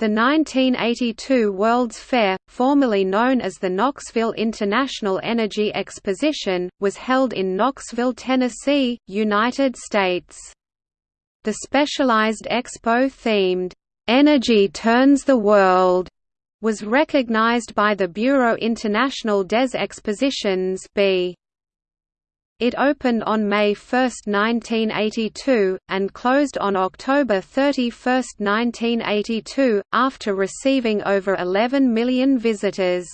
The 1982 World's Fair, formerly known as the Knoxville International Energy Exposition, was held in Knoxville, Tennessee, United States. The specialized expo themed, "'Energy Turns the World' was recognized by the Bureau International des Expositions B. It opened on May 1, 1982, and closed on October 31, 1982, after receiving over 11 million visitors.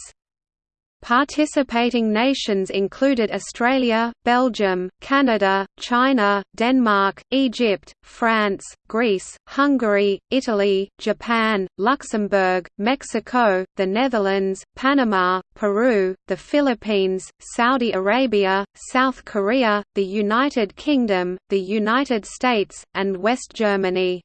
Participating nations included Australia, Belgium, Canada, China, Denmark, Egypt, France, Greece, Hungary, Italy, Japan, Luxembourg, Mexico, the Netherlands, Panama, Peru, the Philippines, Saudi Arabia, South Korea, the United Kingdom, the United States, and West Germany.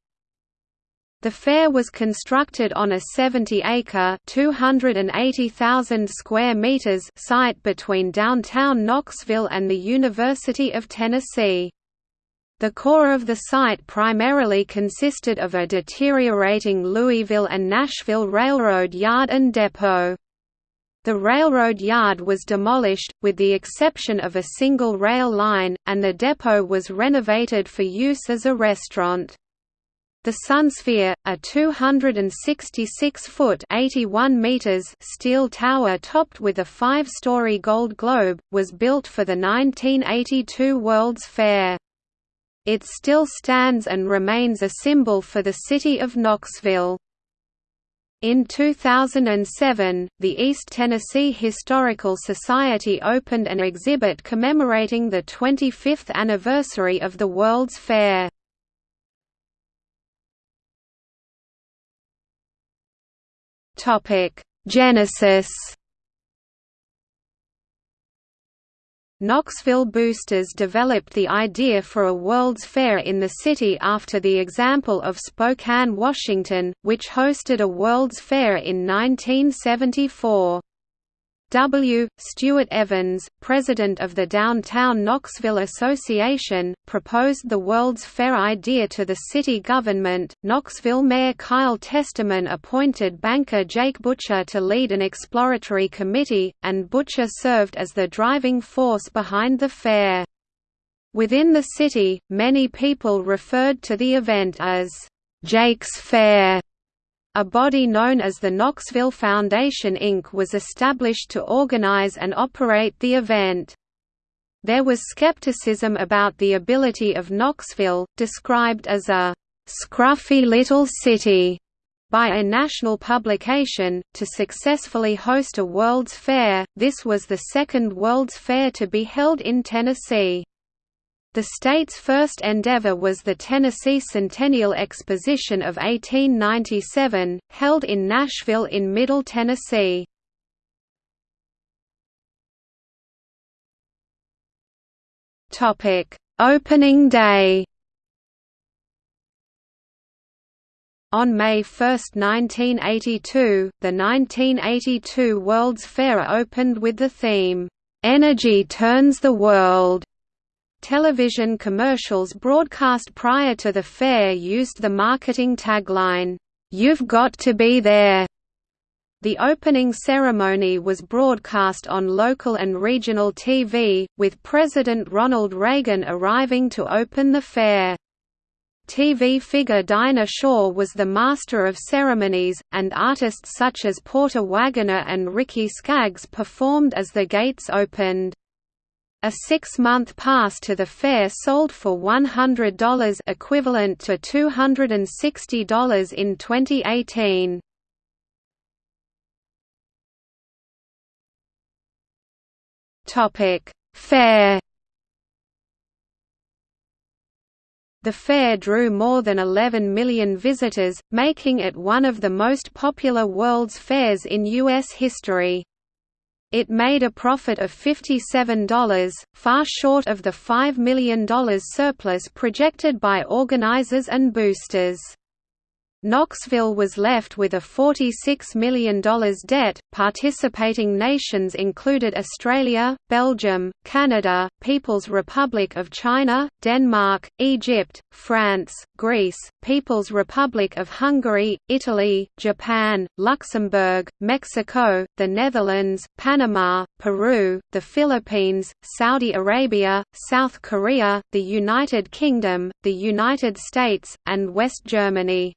The fair was constructed on a 70-acre (280,000 square meters) site between downtown Knoxville and the University of Tennessee. The core of the site primarily consisted of a deteriorating Louisville and Nashville Railroad yard and depot. The railroad yard was demolished, with the exception of a single rail line, and the depot was renovated for use as a restaurant. The Sunsphere, a 266-foot (81 meters) steel tower topped with a five-story gold globe, was built for the 1982 World's Fair. It still stands and remains a symbol for the city of Knoxville. In 2007, the East Tennessee Historical Society opened an exhibit commemorating the 25th anniversary of the World's Fair. Genesis. Knoxville Boosters developed the idea for a World's Fair in the city after the example of Spokane, Washington, which hosted a World's Fair in 1974. W. Stuart Evans, president of the Downtown Knoxville Association, proposed the World's Fair idea to the city government. Knoxville Mayor Kyle Testerman appointed banker Jake Butcher to lead an exploratory committee, and Butcher served as the driving force behind the fair. Within the city, many people referred to the event as Jake's Fair a body known as the Knoxville Foundation Inc. was established to organize and operate the event. There was skepticism about the ability of Knoxville, described as a «scruffy little city» by a national publication, to successfully host a World's Fair. This was the second World's Fair to be held in Tennessee. The state's first endeavor was the Tennessee Centennial Exposition of 1897, held in Nashville in Middle Tennessee. Opening day On May 1, 1982, the 1982 World's Fair opened with the theme, "'Energy Turns the World' Television commercials broadcast prior to the fair used the marketing tagline, "'You've got to be there'". The opening ceremony was broadcast on local and regional TV, with President Ronald Reagan arriving to open the fair. TV figure Dinah Shore was the master of ceremonies, and artists such as Porter Wagoner and Ricky Skaggs performed as the gates opened. A six-month pass to the fair sold for $100 equivalent to $260 in 2018. Topic: Fair The fair drew more than 11 million visitors, making it one of the most popular World's Fairs in U.S. history. It made a profit of $57, far short of the $5 million surplus projected by organizers and boosters. Knoxville was left with a $46 million debt. Participating nations included Australia, Belgium, Canada, People's Republic of China, Denmark, Egypt, France, Greece, People's Republic of Hungary, Italy, Japan, Luxembourg, Mexico, the Netherlands, Panama, Peru, the Philippines, Saudi Arabia, South Korea, the United Kingdom, the United States, and West Germany.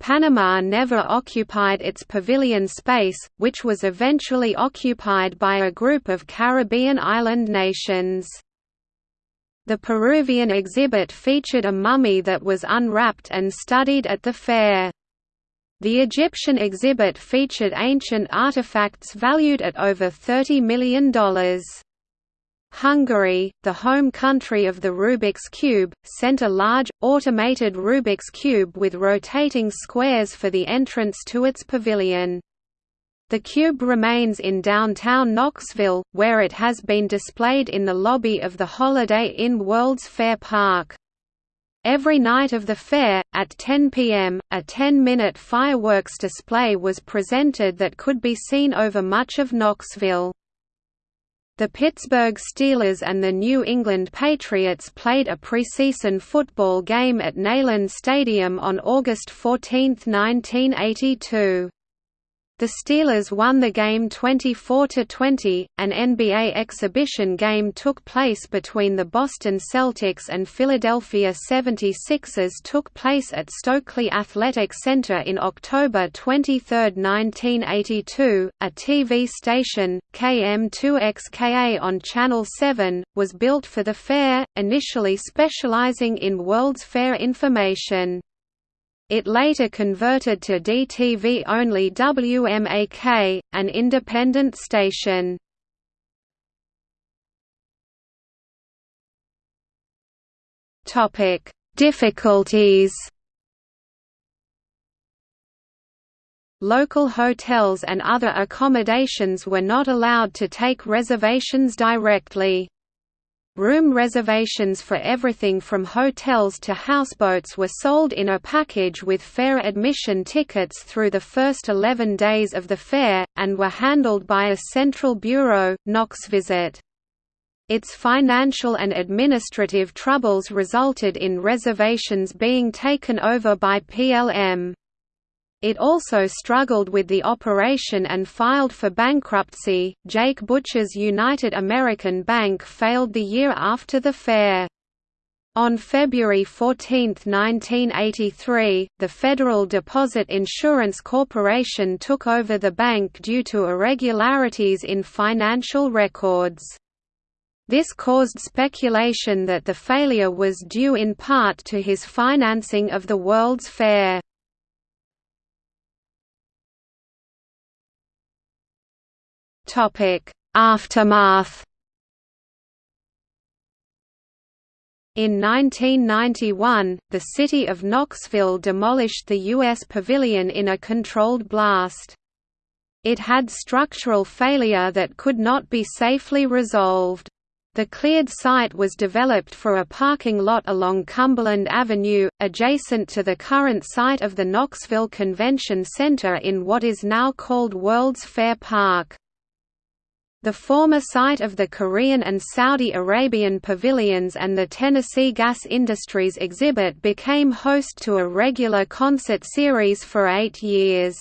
Panama never occupied its pavilion space, which was eventually occupied by a group of Caribbean island nations. The Peruvian exhibit featured a mummy that was unwrapped and studied at the fair. The Egyptian exhibit featured ancient artifacts valued at over $30 million. Hungary, the home country of the Rubik's Cube, sent a large, automated Rubik's Cube with rotating squares for the entrance to its pavilion. The cube remains in downtown Knoxville, where it has been displayed in the lobby of the Holiday Inn World's Fair Park. Every night of the fair, at 10 p.m., a 10-minute fireworks display was presented that could be seen over much of Knoxville. The Pittsburgh Steelers and the New England Patriots played a preseason football game at Neyland Stadium on August 14, 1982. The Steelers won the game 24–20. An NBA exhibition game took place between the Boston Celtics and Philadelphia 76ers took place at Stokely Athletic Center in October 23, 1982. A TV station, KM2XKA on Channel 7, was built for the fair, initially specializing in World's Fair information. It later converted to DTV-only WMAK, an independent station. Difficulties Local hotels and other accommodations were not allowed to take reservations directly. Room reservations for everything from hotels to houseboats were sold in a package with fair admission tickets through the first 11 days of the fair, and were handled by a central bureau, Knoxvisit. Its financial and administrative troubles resulted in reservations being taken over by PLM. It also struggled with the operation and filed for bankruptcy. Jake Butcher's United American Bank failed the year after the fair. On February 14, 1983, the Federal Deposit Insurance Corporation took over the bank due to irregularities in financial records. This caused speculation that the failure was due in part to his financing of the World's Fair. Topic: Aftermath. In 1991, the city of Knoxville demolished the U.S. Pavilion in a controlled blast. It had structural failure that could not be safely resolved. The cleared site was developed for a parking lot along Cumberland Avenue, adjacent to the current site of the Knoxville Convention Center in what is now called World's Fair Park. The former site of the Korean and Saudi Arabian pavilions and the Tennessee Gas Industries exhibit became host to a regular concert series for eight years.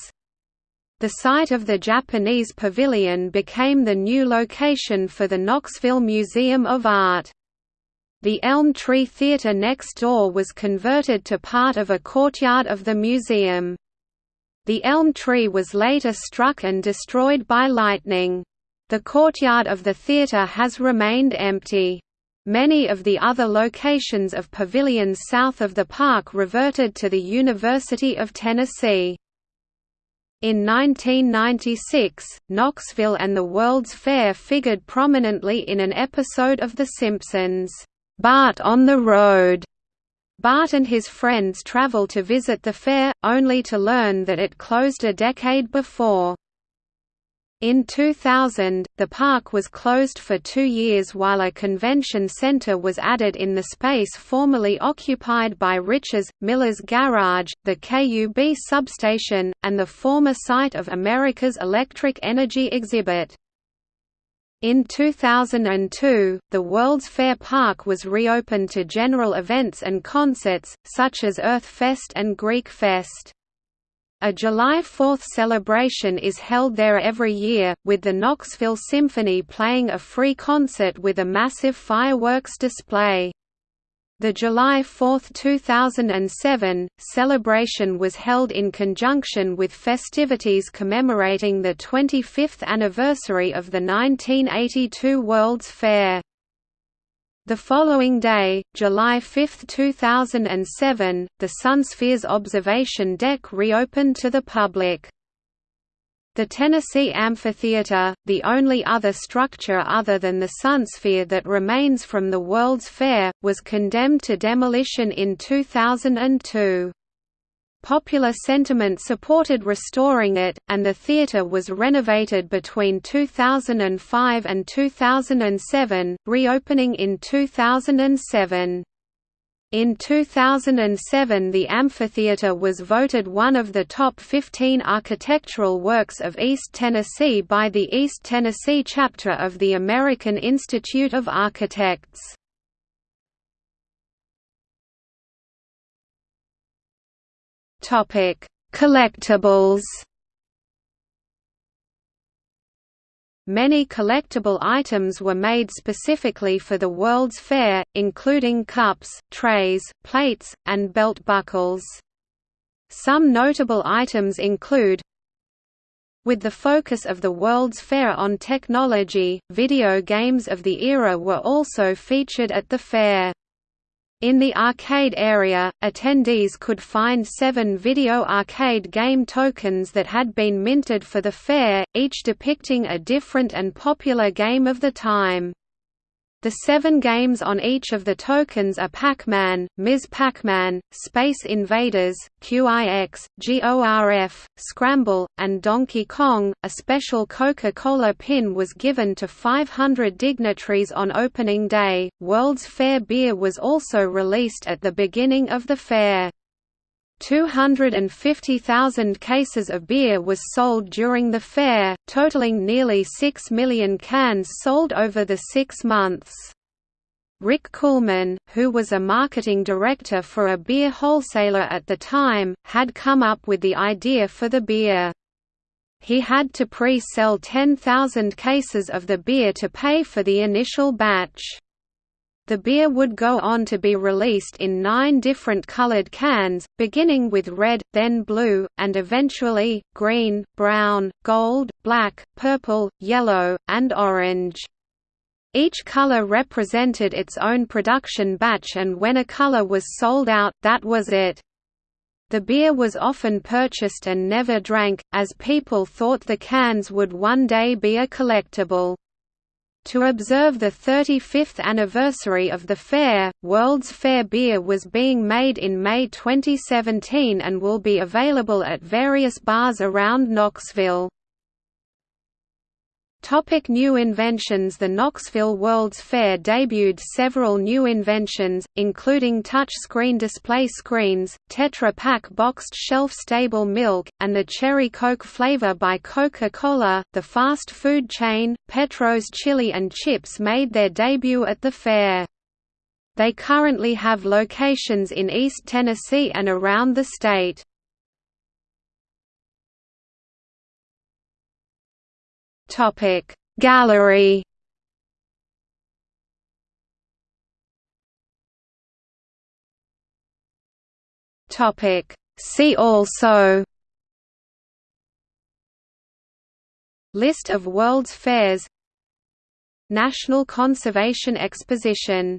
The site of the Japanese pavilion became the new location for the Knoxville Museum of Art. The Elm Tree Theatre next door was converted to part of a courtyard of the museum. The elm tree was later struck and destroyed by lightning. The courtyard of the theatre has remained empty. Many of the other locations of pavilions south of the park reverted to the University of Tennessee. In 1996, Knoxville and the World's Fair figured prominently in an episode of The Simpsons, "'Bart on the Road'". Bart and his friends travel to visit the fair, only to learn that it closed a decade before. In 2000, the park was closed for two years while a convention center was added in the space formerly occupied by Rich's, Miller's Garage, the KUB substation, and the former site of America's Electric Energy exhibit. In 2002, the World's Fair Park was reopened to general events and concerts, such as Earthfest and Greek Fest. A July 4th celebration is held there every year, with the Knoxville Symphony playing a free concert with a massive fireworks display. The July 4, 2007, celebration was held in conjunction with festivities commemorating the 25th anniversary of the 1982 World's Fair. The following day, July 5, 2007, the Sunsphere's observation deck reopened to the public. The Tennessee Amphitheater, the only other structure other than the Sunsphere that remains from the World's Fair, was condemned to demolition in 2002. Popular sentiment supported restoring it, and the theatre was renovated between 2005 and 2007, reopening in 2007. In 2007 the amphitheater was voted one of the top 15 architectural works of East Tennessee by the East Tennessee chapter of the American Institute of Architects. Topic: Collectibles. Many collectible items were made specifically for the World's Fair, including cups, trays, plates, and belt buckles. Some notable items include with the focus of the World's Fair on technology, video games of the era were also featured at the fair. In the arcade area, attendees could find seven video arcade game tokens that had been minted for the fair, each depicting a different and popular game of the time. The seven games on each of the tokens are Pac-Man, Ms. Pac-Man, Space Invaders, QIX, GORF, Scramble, and Donkey Kong. A special Coca-Cola pin was given to 500 dignitaries on opening day. World's Fair beer was also released at the beginning of the fair. 250,000 cases of beer was sold during the fair, totaling nearly 6 million cans sold over the six months. Rick Coolman, who was a marketing director for a beer wholesaler at the time, had come up with the idea for the beer. He had to pre-sell 10,000 cases of the beer to pay for the initial batch. The beer would go on to be released in nine different colored cans, beginning with red, then blue, and eventually, green, brown, gold, black, purple, yellow, and orange. Each color represented its own production batch and when a color was sold out, that was it. The beer was often purchased and never drank, as people thought the cans would one day be a collectible. To observe the 35th anniversary of the fair, World's Fair beer was being made in May 2017 and will be available at various bars around Knoxville. Topic new inventions The Knoxville World's Fair debuted several new inventions, including touch-screen display screens, Tetra Pak boxed shelf-stable milk, and the Cherry Coke flavor by Coca-Cola. The fast food chain, Petro's Chili and Chips made their debut at the fair. They currently have locations in East Tennessee and around the state. Topic. Gallery. Topic. See also. List of World's Fairs. National Conservation Exposition